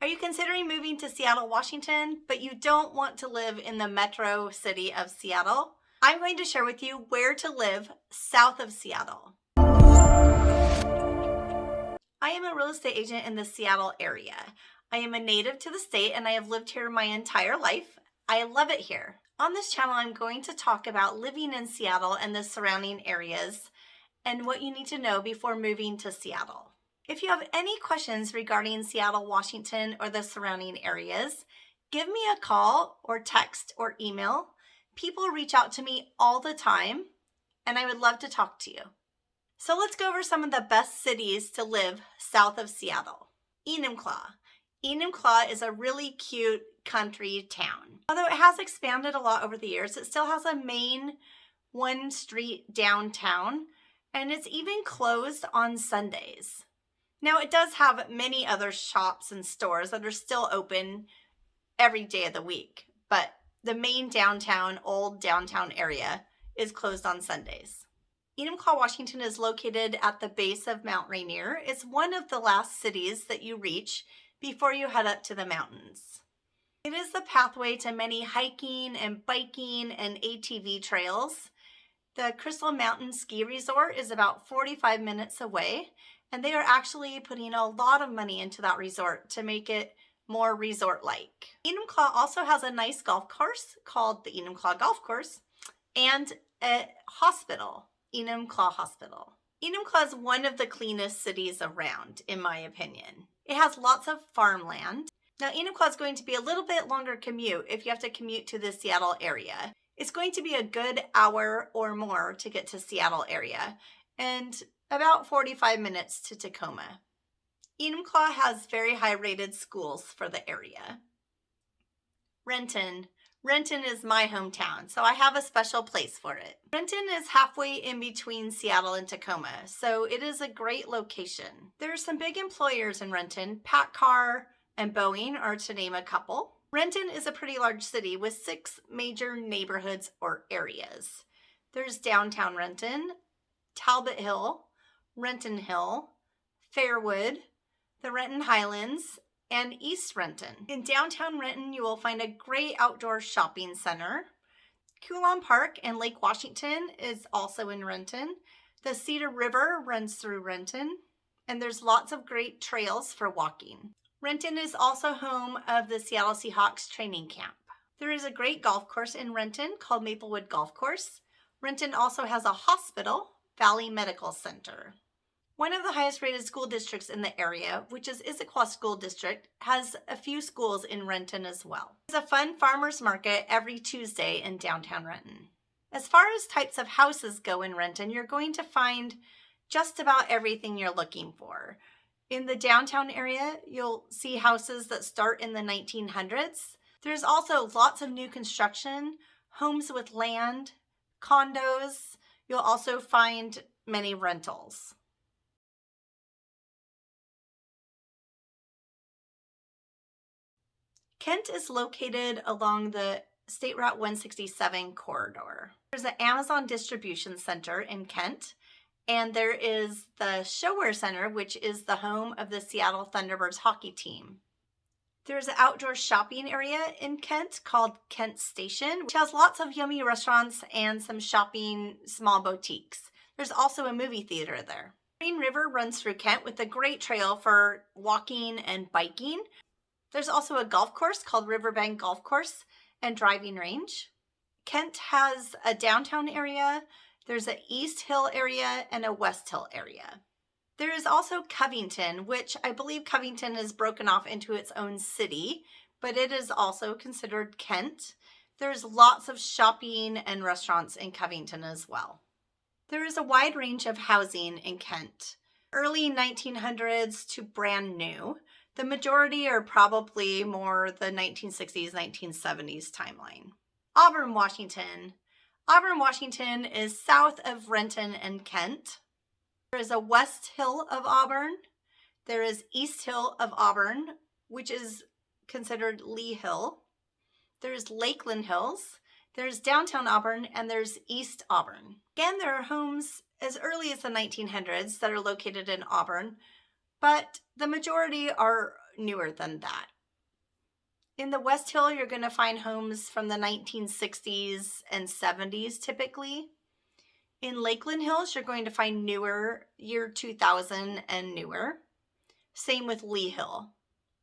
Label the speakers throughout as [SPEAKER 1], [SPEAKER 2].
[SPEAKER 1] Are you considering moving to Seattle, Washington, but you don't want to live in the metro city of Seattle? I'm going to share with you where to live south of Seattle. I am a real estate agent in the Seattle area. I am a native to the state and I have lived here my entire life. I love it here. On this channel, I'm going to talk about living in Seattle and the surrounding areas and what you need to know before moving to Seattle. If you have any questions regarding Seattle, Washington, or the surrounding areas, give me a call or text or email. People reach out to me all the time, and I would love to talk to you. So let's go over some of the best cities to live south of Seattle. Enumclaw. Enumclaw is a really cute country town. Although it has expanded a lot over the years, it still has a main one street downtown, and it's even closed on Sundays. Now it does have many other shops and stores that are still open every day of the week, but the main downtown, old downtown area is closed on Sundays. Enumclaw, Washington is located at the base of Mount Rainier. It's one of the last cities that you reach before you head up to the mountains. It is the pathway to many hiking and biking and ATV trails. The Crystal Mountain Ski Resort is about 45 minutes away and they are actually putting a lot of money into that resort to make it more resort-like. Enumclaw also has a nice golf course called the Enumclaw Golf Course and a hospital, Enumclaw Hospital. Enumclaw is one of the cleanest cities around, in my opinion. It has lots of farmland. Now, Enumclaw is going to be a little bit longer commute if you have to commute to the Seattle area. It's going to be a good hour or more to get to Seattle area. And about 45 minutes to Tacoma. Enumclaw has very high rated schools for the area. Renton. Renton is my hometown, so I have a special place for it. Renton is halfway in between Seattle and Tacoma, so it is a great location. There are some big employers in Renton. PACCAR and Boeing are to name a couple. Renton is a pretty large city with six major neighborhoods or areas. There's downtown Renton, Talbot Hill, Renton Hill, Fairwood, the Renton Highlands, and East Renton. In downtown Renton, you will find a great outdoor shopping center. Coulon Park and Lake Washington is also in Renton. The Cedar River runs through Renton, and there's lots of great trails for walking. Renton is also home of the Seattle Seahawks training camp. There is a great golf course in Renton called Maplewood Golf Course. Renton also has a hospital, Valley Medical Center. One of the highest rated school districts in the area, which is Issaquah School District, has a few schools in Renton as well. There's a fun farmer's market every Tuesday in downtown Renton. As far as types of houses go in Renton, you're going to find just about everything you're looking for. In the downtown area, you'll see houses that start in the 1900s. There's also lots of new construction, homes with land, condos. You'll also find many rentals. Kent is located along the State Route 167 corridor. There's an Amazon distribution center in Kent, and there is the ShoWare Center, which is the home of the Seattle Thunderbirds hockey team. There's an outdoor shopping area in Kent called Kent Station, which has lots of yummy restaurants and some shopping small boutiques. There's also a movie theater there. Green River runs through Kent with a great trail for walking and biking. There's also a golf course called Riverbank Golf Course and Driving Range. Kent has a downtown area, there's an East Hill area and a West Hill area. There is also Covington, which I believe Covington is broken off into its own city, but it is also considered Kent. There's lots of shopping and restaurants in Covington as well. There is a wide range of housing in Kent, early 1900s to brand new. The majority are probably more the 1960s, 1970s timeline. Auburn, Washington. Auburn, Washington is south of Renton and Kent. There is a West Hill of Auburn. There is East Hill of Auburn, which is considered Lea Hill. There's Lakeland Hills. There's downtown Auburn and there's East Auburn. Again, there are homes as early as the 1900s that are located in Auburn, but the majority are newer than that. In the West Hill, you're going to find homes from the 1960s and 70s typically. In Lakeland Hills, you're going to find newer, year 2000 and newer. Same with Lea Hill.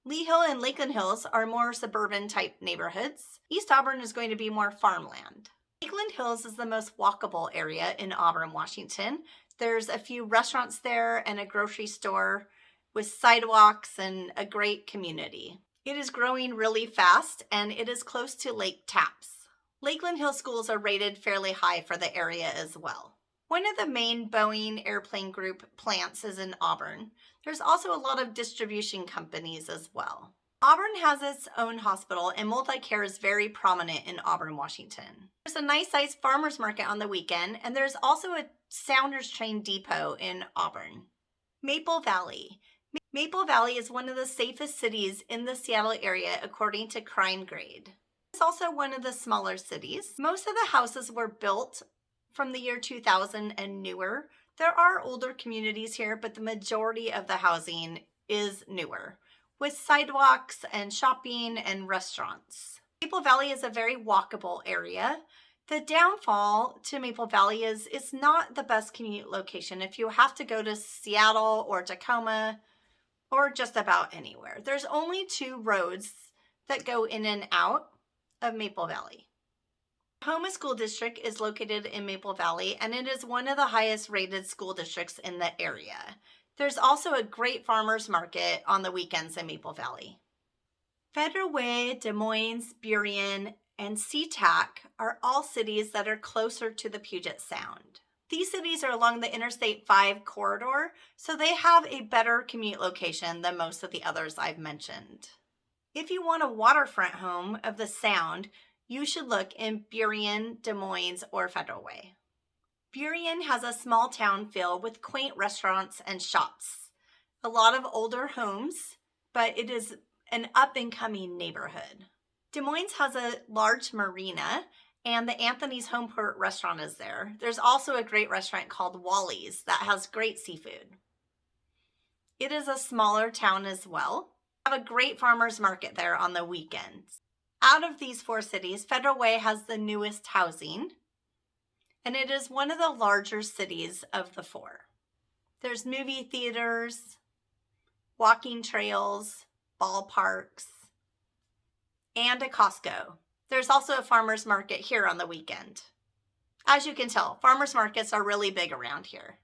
[SPEAKER 1] Lea Hill and Lakeland Hills are more suburban type neighborhoods. East Auburn is going to be more farmland. Lakeland Hills is the most walkable area in Auburn, Washington. There's a few restaurants there and a grocery store with sidewalks and a great community. It is growing really fast and it is close to Lake Tapps. Lakeland Hill schools are rated fairly high for the area as well. One of the main Boeing Airplane Group plants is in Auburn. There's also a lot of distribution companies as well. Auburn has its own hospital and MultiCare is very prominent in Auburn, Washington. There's a nice sized farmer's market on the weekend and there's also a Sounders train depot in Auburn. Maple Valley. Maple Valley is one of the safest cities in the Seattle area according to Crime Grade. It's also one of the smaller cities. Most of the houses were built from the year 2000 and newer. There are older communities here, but the majority of the housing is newer with sidewalks and shopping and restaurants. Maple Valley is a very walkable area. The downfall to Maple Valley is it's not the best commute location. If you have to go to Seattle or Tacoma, or just about anywhere. There's only two roads that go in and out of Maple Valley. Tahoma School District is located in Maple Valley and it is one of the highest rated school districts in the area. There's also a great farmer's market on the weekends in Maple Valley. Federal Way, Des Moines, Burien, and SeaTac are all cities that are closer to the Puget Sound. These cities are along the Interstate 5 corridor, so they have a better commute location than most of the others I've mentioned. If you want a waterfront home of the Sound, you should look in Burien, Des Moines, or Federal Way. Burien has a small town feel with quaint restaurants and shops. A lot of older homes, but it is an up-and-coming neighborhood. Des Moines has a large marina and the Anthony's Homeport restaurant is there. There's also a great restaurant called Wally's that has great seafood. It is a smaller town as well. We have a great farmer's market there on the weekends. Out of these four cities, Federal Way has the newest housing, and it is one of the larger cities of the four. There's movie theaters, walking trails, ballparks, and a Costco. There's also a farmer's market here on the weekend. As you can tell, farmer's markets are really big around here.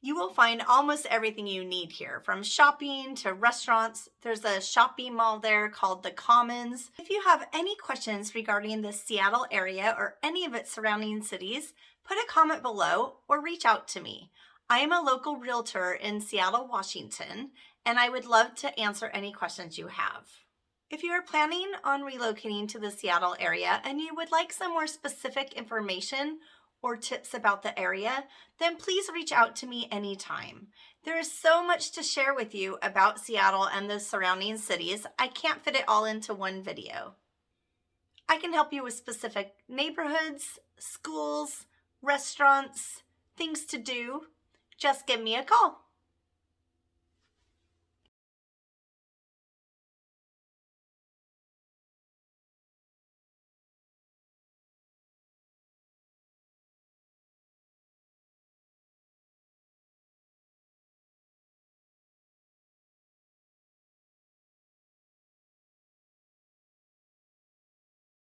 [SPEAKER 1] You will find almost everything you need here, from shopping to restaurants. There's a shopping mall there called The Commons. If you have any questions regarding the Seattle area or any of its surrounding cities, put a comment below or reach out to me. I am a local realtor in Seattle, Washington, and I would love to answer any questions you have. If you are planning on relocating to the Seattle area and you would like some more specific information or tips about the area, then please reach out to me anytime. There is so much to share with you about Seattle and the surrounding cities, I can't fit it all into one video. I can help you with specific neighborhoods, schools, restaurants, things to do. Just give me a call.